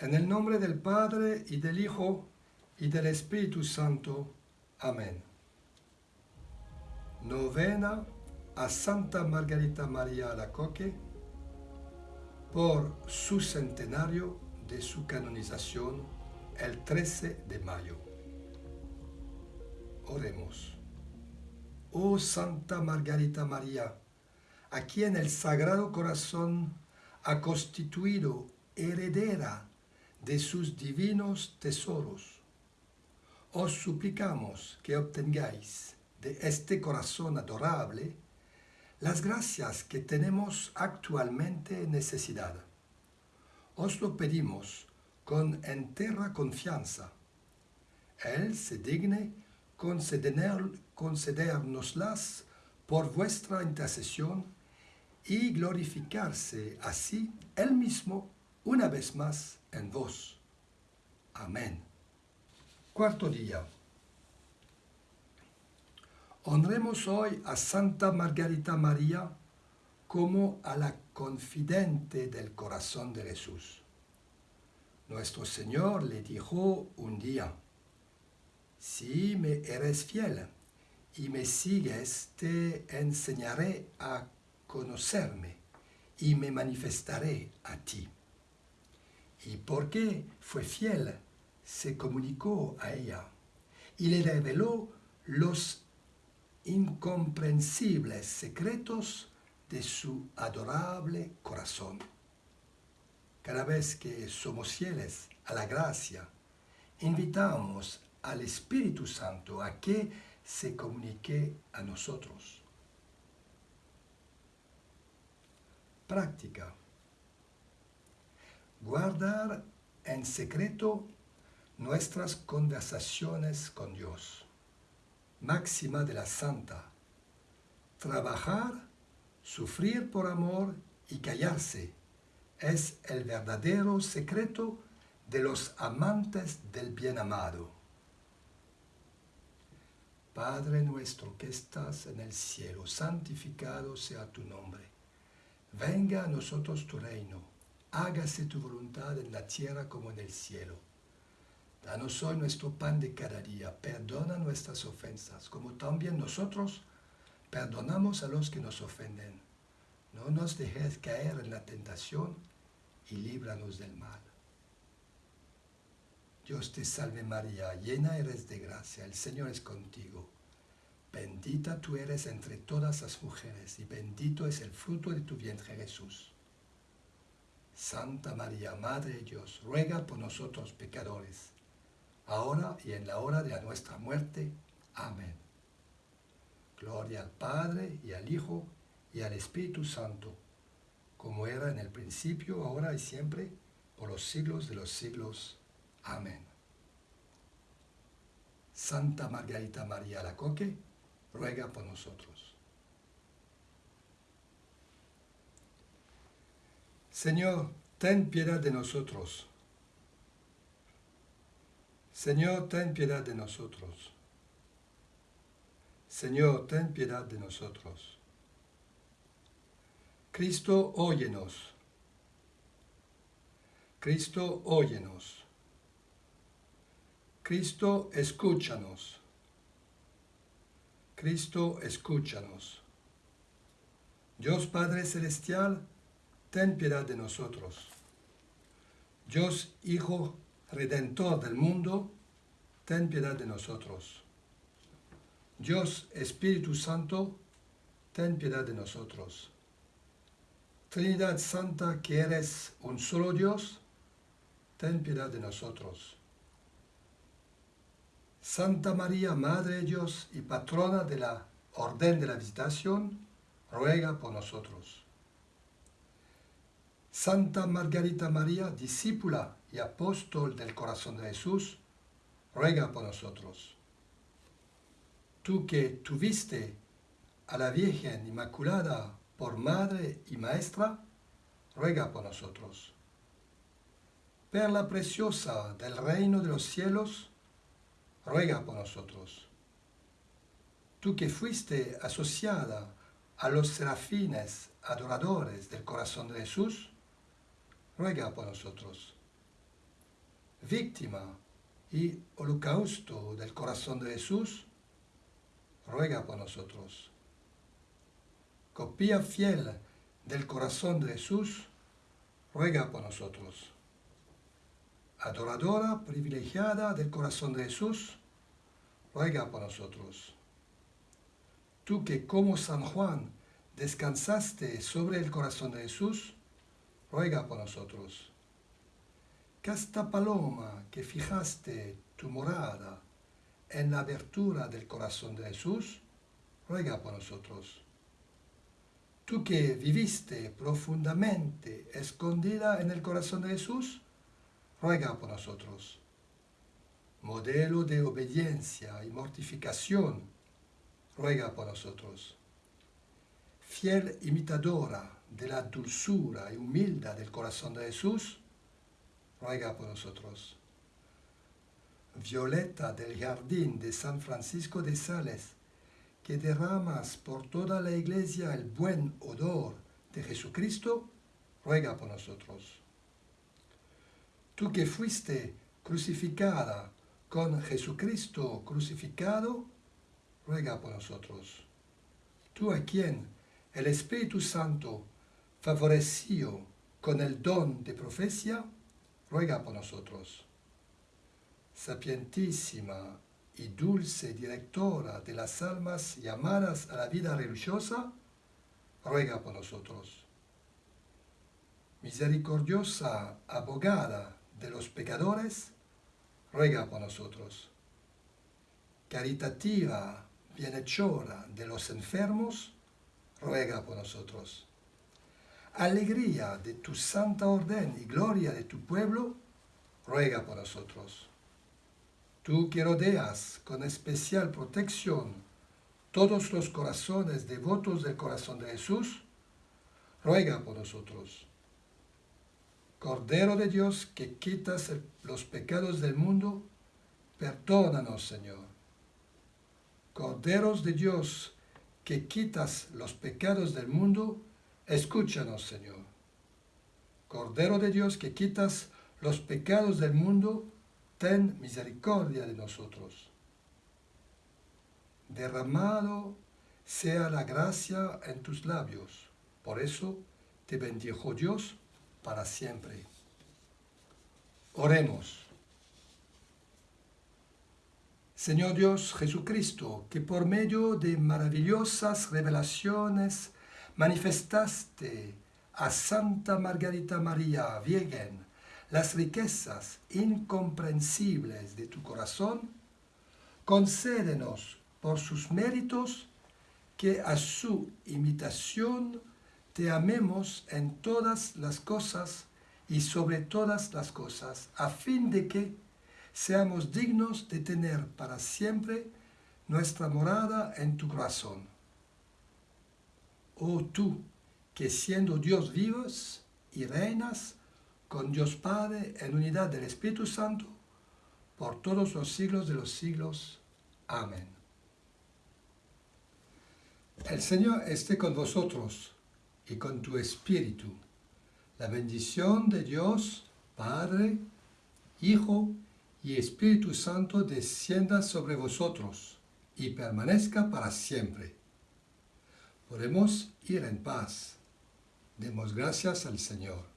En el nombre del Padre y del Hijo y del Espíritu Santo. Amén. Novena a Santa Margarita María Alacoque por su centenario de su canonización el 13 de mayo. Oremos. Oh Santa Margarita María, a quien el Sagrado Corazón ha constituido heredera de sus divinos tesoros. Os suplicamos que obtengáis de este corazón adorable las gracias que tenemos actualmente necesidad. Os lo pedimos con entera confianza. Él se digne conceder, concedernoslas por vuestra intercesión y glorificarse así Él mismo una vez más en vos. Amén. Cuarto día. Honremos hoy a Santa Margarita María como a la confidente del corazón de Jesús. Nuestro Señor le dijo un día, si me eres fiel y me sigues, te enseñaré a conocerme y me manifestaré a ti. Y porque fue fiel, se comunicó a ella y le reveló los incomprensibles secretos de su adorable corazón. Cada vez que somos fieles a la gracia, invitamos al Espíritu Santo a que se comunique a nosotros. Práctica. Guardar en secreto nuestras conversaciones con Dios. Máxima de la Santa. Trabajar, sufrir por amor y callarse es el verdadero secreto de los amantes del bien amado. Padre nuestro que estás en el cielo, santificado sea tu nombre. Venga a nosotros tu reino, hágase tu voluntad en la tierra como en el cielo. Danos hoy nuestro pan de cada día, perdona nuestras ofensas, como también nosotros perdonamos a los que nos ofenden. No nos dejes caer en la tentación y líbranos del mal. Dios te salve María, llena eres de gracia, el Señor es contigo. Bendita tú eres entre todas las mujeres y bendito es el fruto de tu vientre Jesús. Santa María, Madre de Dios, ruega por nosotros pecadores, ahora y en la hora de nuestra muerte. Amén. Gloria al Padre y al Hijo y al Espíritu Santo, como era en el principio, ahora y siempre, por los siglos de los siglos. Amén. Santa Margarita María Lacoque, ruega por nosotros. Señor, ten piedad de nosotros. Señor, ten piedad de nosotros. Señor, ten piedad de nosotros. Cristo, óyenos. Cristo, óyenos. Cristo, escúchanos. Cristo, escúchanos. Dios Padre Celestial, ten piedad de nosotros. Dios Hijo Redentor del mundo, ten piedad de nosotros. Dios Espíritu Santo, ten piedad de nosotros. Trinidad Santa, que eres un solo Dios, ten piedad de nosotros. Santa María, Madre de Dios y patrona de la Orden de la Visitación, ruega por nosotros. Santa Margarita María, discípula y apóstol del corazón de Jesús, ruega por nosotros. Tú que tuviste a la Virgen Inmaculada por madre y maestra, ruega por nosotros. Perla preciosa del reino de los cielos, ruega por nosotros. Tú que fuiste asociada a los serafines adoradores del corazón de Jesús, ruega por nosotros. víctima y holocausto del corazón de Jesús, ruega por nosotros. Copia fiel del corazón de Jesús, ruega por nosotros. Adoradora privilegiada del corazón de Jesús, ruega por nosotros. Tú que como San Juan descansaste sobre el corazón de Jesús, ruega por nosotros. Casta paloma que fijaste tu morada en la abertura del corazón de Jesús, ruega por nosotros. Tú que viviste profundamente escondida en el corazón de Jesús, ruega por nosotros. Modelo de obediencia y mortificación, ruega por nosotros. Fiel imitadora de la dulzura y humildad del corazón de Jesús, ruega por nosotros. Violeta del jardín de San Francisco de Sales, que derramas por toda la iglesia el buen odor de Jesucristo, ruega por nosotros. Tú que fuiste crucificada con Jesucristo crucificado, ruega por nosotros. Tú a quien el Espíritu Santo favoreció con el don de profecía, ruega por nosotros. Sapientísima y dulce directora de las almas llamadas a la vida religiosa, ruega por nosotros. Misericordiosa abogada de los pecadores, ruega por nosotros. Caritativa bienhechora de los enfermos, ruega por nosotros. Alegría de tu santa orden y gloria de tu pueblo, ruega por nosotros Tú que rodeas con especial protección todos los corazones devotos del corazón de Jesús, ruega por nosotros. Cordero de Dios que quitas los pecados del mundo, perdónanos, Señor. Corderos de Dios que quitas los pecados del mundo, escúchanos, Señor. Cordero de Dios que quitas los pecados del mundo, ten misericordia de nosotros. Derramado sea la gracia en tus labios, por eso te bendijo Dios para siempre. Oremos. Señor Dios Jesucristo, que por medio de maravillosas revelaciones manifestaste a Santa Margarita María Virgen las riquezas incomprensibles de tu corazón, concédenos por sus méritos que a su imitación te amemos en todas las cosas y sobre todas las cosas, a fin de que seamos dignos de tener para siempre nuestra morada en tu corazón. Oh tú, que siendo Dios vivos y reinas, con Dios Padre en unidad del Espíritu Santo, por todos los siglos de los siglos. Amén. El Señor esté con vosotros y con tu Espíritu. La bendición de Dios, Padre, Hijo y Espíritu Santo descienda sobre vosotros y permanezca para siempre. Podemos ir en paz. Demos gracias al Señor.